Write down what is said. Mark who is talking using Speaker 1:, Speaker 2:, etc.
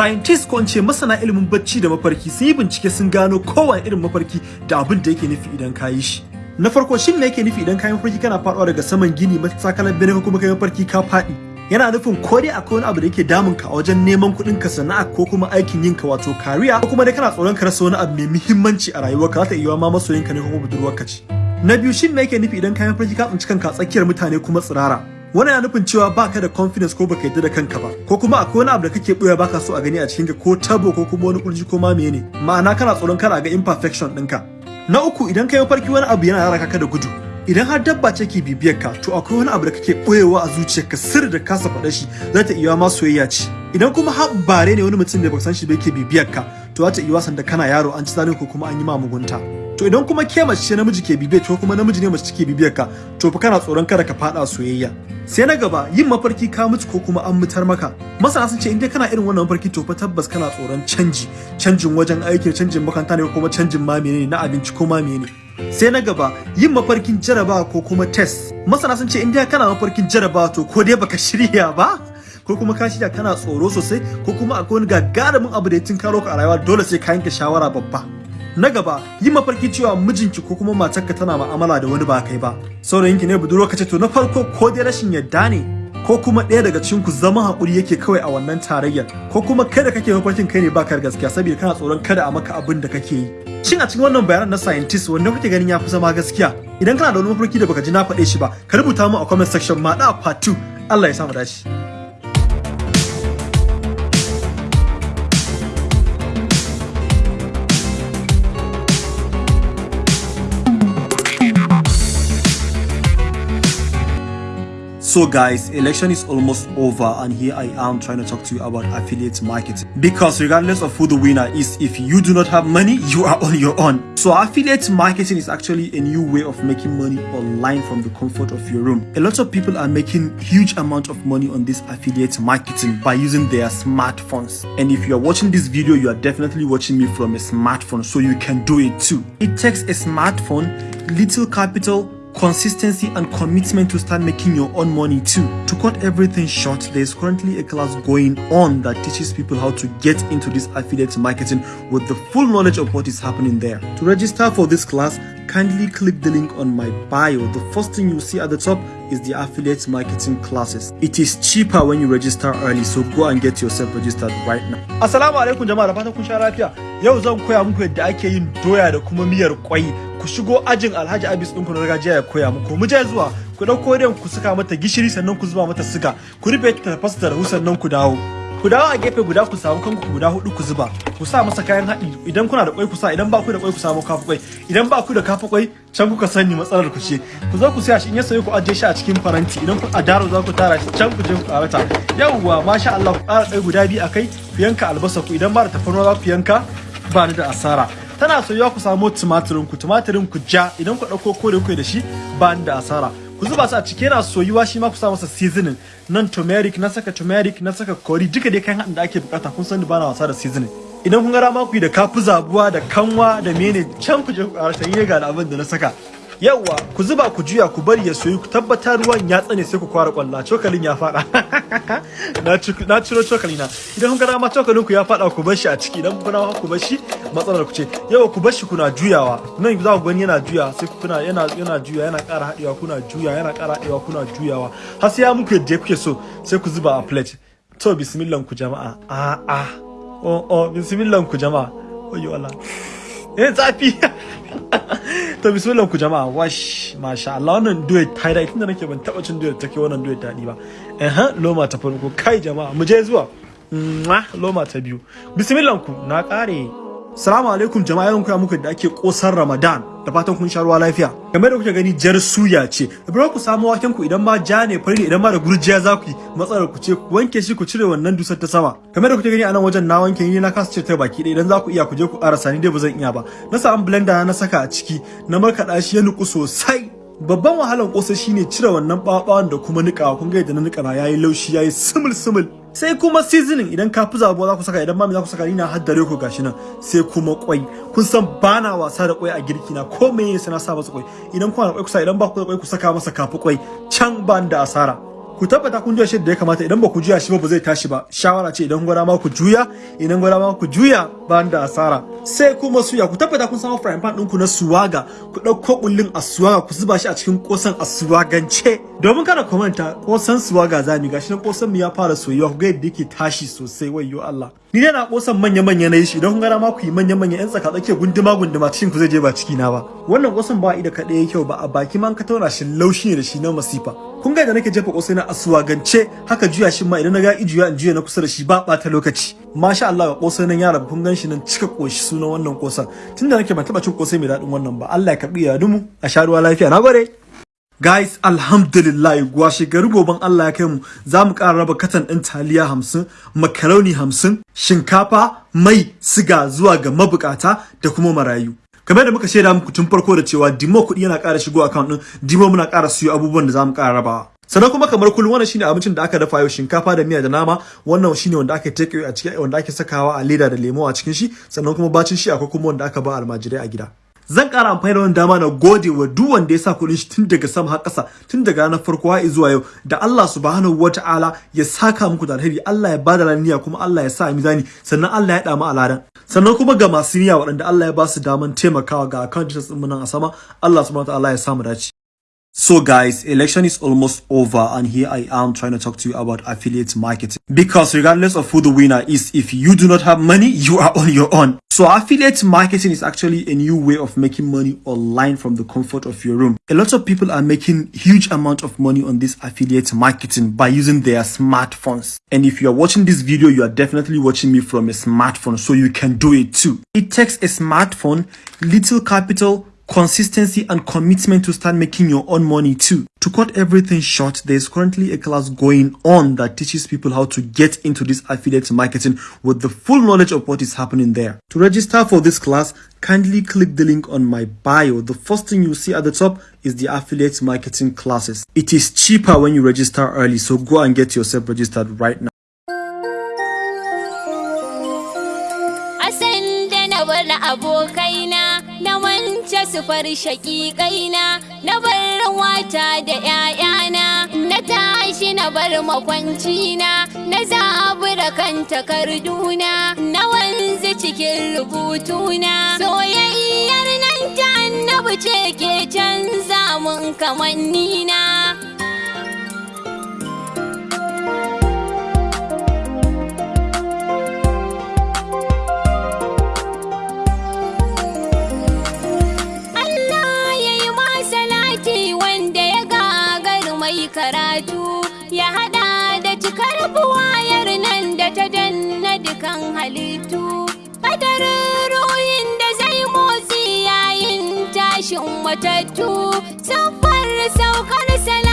Speaker 1: scientists ko ce masana ilimin bacci da mafarki sun yi bincike sun gano kowane irin mafarki da abin da yake nufi idan ka yi shi. Na farko shin me yake nufi idan ka yi mafarki? Kana faɗuwa daga saman gini matsakalar bene kuma ka yi mafarki ka faɗi. Yana nufin ko dai akwai wani abu da yake damun ka a wajen neman kuɗin ka sana'a ko kuma aikin yin ka wato kariya ko kuma dai kana tsoron ka rasa wani abu mai muhimmanci a rayuwarka za ta iya ma masoyinka ne ko budurwarka ce. Na biyu shin me yake nufi idan ka yi mafarki? Ka tsinci kanka tsakiyar mutane kuma tsirara. Wannan yana nufin cewa baka da confidence ko baka yadda da kanka ba. Ko kuma akwai wani abu da kake ɓoye baka so a gani a cikin ka ko tabo ko kuma wani kurji ko ma ne ma'ana kana tsoron kana ga imperfection ɗinka. Na uku idan kai mafarki wani abu yana raka ka da gudu. Idan har dabba ce ke bibiyar ka to akwai wani abu da kake boyewa a zuciyarka sirri da kasa faɗa shi za ta iya ma soyayya ce. Idan kuma har bare ne wani mutum da baka san shi ba yake bibiyar ka to za ta iya wasan da kana yaro an ci zalin ko kuma an yi ma mugunta. To idan kuma ke mace ce namiji ke bibiyar ko kuma namiji ne mace ke bibiyar ka to fa kana tsoron kada ka fada soyayya. Sai na gaba yin mafarki ka mutu ko kuma an mutar maka. Masana sun ce in dai kana irin wannan mafarki to fa tabbas kana tsoron canji. Canjin wajen aiki canjin makaranta ne ko kuma canjin ma menene na abinci ko ma menene sai na gaba yin mafarkin jarabawa ko kuma test. Masana sun ce in dai kana mafarkin jarabawa to ko dai baka shirya ba ko kuma ka shirya kana tsoro sosai ko kuma akwai wani gagarumin abu da ya tinkaro ka a rayuwa dole sai ka yanke shawara babba. Na gaba yi mafarki cewa mijinki ko kuma matarka tana ma'amala da wani ba kai ba. Saurayinki ne budurwa kace to na farko ko dai rashin yadda ne ko kuma ɗaya daga cikin ku zama haƙuri yake kawai a wannan tarayyar ko kuma kai da kake mafarkin kai ne baka gaskiya saboda kana tsoron kada a maka abin da kake yi. Shin a cikin wannan bayanan na scientist wanda kuke ganin ya fi zama gaskiya? Idan kana da wani mafarki da baka ji na faɗe shi ba ka rubuta mu a comment section ma da part 2 Allah ya samu dace. So guys, election is almost over and here I am trying to talk to you about affiliate marketing. Because regardless of who the winner is, if you do not have money, you are on your own. So affiliate marketing is actually a new way of making money online from the comfort of your room. A lot of people are making huge amount of money on this affiliate marketing by using their smartphones. And if you are watching this video, you are definitely watching me from a smartphone, so you can do it too. It takes a smartphone, little capital, consistency and commitment to start making your own money too. To cut everything short, there is currently a class going on that teaches people how to get into this affiliate marketing with the full knowledge of what is happening there. To register for this class, kindly click the link on my bio. The first thing you see at the top is the affiliate marketing classes. It is cheaper when you register early, so go and get yourself registered right now. Assalamu alaikum jama'a kun sha lafiya. Yau zan koya muku yadda ake yin doya da kuma miyar kwai. Ku shigo ajin Alhaji Abis ɗinku na gargajiya ya koya muku. Mu je zuwa ku ɗauko den ku saka mata gishiri sannan ku zuba mata siga. Ku rufe ta tafasa ta rahu sannan ku dawo. ku dawo a gefe guda ku samu kanku guda huɗu ku zuba. Ku sa masa kayan haɗi. Idan kuna da kwai ku sa idan ba ku da kwai ku samu kafa kwai idan ba ku da kafa kwai can kuka sani matsalar ku ce. Ku zo ku siya shi in ya sayo ku ajiye shi a cikin faranti. Idan ku a daro za ku tara shi can ku je ku karata yawwa masha Allah ku ƙara kai guda biyu akai ku yanka albasa ku. Idan ba da tafarnuwa za ku yanka ba ni da asara. Tana soyuwa ku samu tumatirin ku tumatirin ku ja. Idan ku ɗauko kore ku da shi ba da asara. Ku zuba su a ciki yana soyuwa shi ma ku sa masa seasoning. Nan turmeric na saka turmeric na saka curry duka dai kayan haɗin da ake buƙata kun san ba na wasa da seasoning. Idan kun ga dama ku yi da kafu zabuwa da kanwa da mene can ku je ku ƙara sanye ga abin da na saka. Yawwa ku zuba ku juya ku bari ya soyu ku tabbatar ruwan ya tsane sai ku kwara kwalla. Cokalin ya fada na ciro cokali na idan kun ga dama cokalin ku ya fada ku bar shi a ciki. Idan kun ku bar shi matsalar ku ce. Yawa ku bar shi kuna juyawa. Nan za ku gani yana juya sai kuna yana yana juya yana ƙara haɗewa kuna juya yana ƙara haɗewa kuna juyawa. Har sai ya muku yadda kuke so sai ku zuba a plate. To bismillah ku jama'a. A a oh oh bismillah ku jama'a. Oyo Allah. Eh zafi. to bismillah ku jama'a wash masha Allah. Wannan doya ta daɗi tunda nake ban taɓa cin doya take wannan doya daɗi ba. Eh loma ta farko. Kai jama'a mu je zuwa. Loma ta biyu. Bismillah ku na ƙare. Salamu alaikum jama'a yau koya muku da ake kosar Ramadan da fatan kun sha ruwa lafiya. Game da kuke gani jar suya ce. Da ku samu waken ku idan ma ja ne fari idan ma da gurjiya za ku yi matsalar ku ce ku wanke shi ku cire wannan dusar ta sama. Game da kuke gani a nan wajen na wanke ni na kasa cire ta baki ɗaya idan za ku iya ku je ku ƙarasa ni dai ba zan iya ba. Na samu blender na saka a ciki na markaɗa shi ya nuku sosai. Babban wahalar kosa shine cire wannan ɓaɓawan da kuma niƙawa kun ga yadda na niƙa na yayi laushi yayi simul simul. Sai kuma seasoning idan ka fi zabuwa za ku saka idan mami za ku saka ni na haddare ku gashi nan sai kuma kwai. Kun san bana wasa da kwai a girki na ko me sai na sa masa kwai. Idan kuna da kwai ku sa idan ba ku da kwai ku saka masa kafi kwai. Can ban da asara. Ku tabbata kun juya shi da ya kamata idan ba ku juya shi ba ba zai tashi ba. Shawara ce idan gwada ma ku juya idan gwada ma ku juya ba da asara. Sai kuma suya ku tabbata kun samu frying pan ɗinku na suwaga. Ku ɗauko kullun a suwaga ku zuba shi a cikin kosan a suwagance. Domin kada ku manta kosan suwaga za mu gashi nan kosan mu ya fara soyuwa ku ga yadda yake tashi sosai. Wayyo Allah. Ni dai na kosan manya manya na yi shi. Idan kun gara ma ku yi manya manya yan tsaka tsakiya gunduma gunduma cikin ku zai je ba ciki na ba. Wannan kosan ba ida kaɗai kyau ba. A baki man ka tauna shi laushi ne da shi na masifa. Kun ga da nake jefa kosai na asuwagance haka juya shi ma idan na ga ijuya in juya na kusa da shi ba ɓata lokaci. Masha Allah ga kosai nan yara kun gan shi nan cika koshi sunan wannan kosan tunda nake ban taba cin kosai mai daɗin wannan ba Allah ya karɓi ya dumu a sha ruwa lafiya. Nagode Guys, alhamdulillah gwashe gari goben Allah ya kai mu. Za mu ƙara raba katan ɗin taliya hamsin, makaroni hamsin, shinkafa, mai, siga zuwa ga mabukata da kuma marayu. Kamar da muka shaida muku tun farko da cewa dimo kuɗi yana ƙara shigo account ɗin dimo muna ƙara siyo abubuwan da za mu ƙara rabawa. Sannan kuma kamar kullum wannan shine abincin da aka dafa yau shinkafa da miya da nama. Wannan shine wanda aka take a cikin wanda ake sakawa a leda da lemo a cikin shi. Sannan kuma bacin shi akwai kuma wanda aka ba almajirai a gida. Zan ƙara amfani da wannan dama na gode wa duk wanda ya sa kuɗin shi tun daga sama har ƙasa tun daga ranar farko har zuwa yau da Allah subhanahu wata'ala ya saka muku da alheri Allah ya ba da laniya kuma Allah ya sa mizani sannan Allah ya damu aladan sannan kuma ga masu niyya waɗanda Allah ya ba su daman taimakawa ga account details ɗin nan a sama Allah subhanahu wata'ala ya samu dace. So guys, election is almost over and here I am trying to talk to you about affiliate marketing. Because regardless of who the winner is, if you do not have money, you are on your own. So affiliate marketing is actually a new way of making money online from the comfort of your room. A lot of people are making huge amount of money on this affiliate marketing by using their smartphones. And if you are watching this video, you are definitely watching me from a smartphone, so you can do it too. It takes a smartphone, little capital, consistency and commitment to start making your own money too. To cut everything short, there is currently a class going on that teaches people how to get into this affiliate marketing with the full knowledge of what is happening there. To register for this class, kindly click the link on my bio. The first thing you see at the top is the affiliate marketing classes. It is cheaper when you register early, so go and get yourself registered right now.
Speaker 2: abokaina sufar shaƙiƙaina na bar wata da ‘ya'yana na tashi na bar makwancina na zabura kan takarduna na wanzu cikin rubutuna soyayyar nan ta annabi ce ke canza mun kamannina. Karatu ya hada da cikar buwayar nan da ta danna dukan halittu. Kadarin ruhin da zai motsi yayin tashin matattu siffar saukar salatin